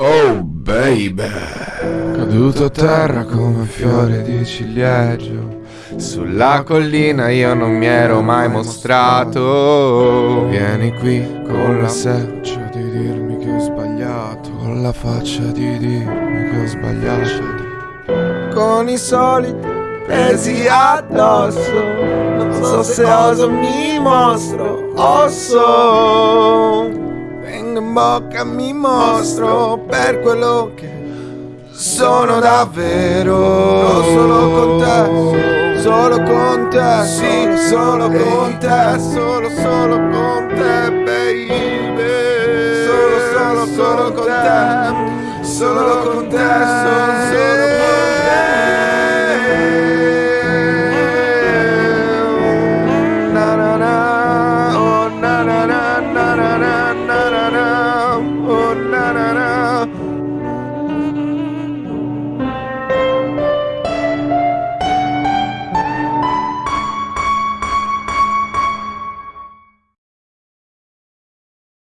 Oh baby. Caduto a terra come fiore di ciliegio. Sulla collina io non mi ero mai mostrato. Vieni qui con la seccia di dirmi che ho sbagliato. Con la faccia di dirmi che ho sbagliato. Con i soliti pesi addosso. Non so se oso mi mostro osso Vengo in bocca mi mostro per quello che sono davvero Solo con te solo con te, sì, solo con te, solo, solo con te, baby. Solo, solo, solo con te, solo con te,